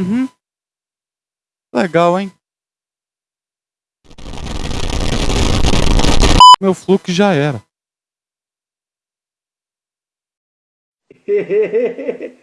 Uhum. Legal, hein? Meu fluxo já era.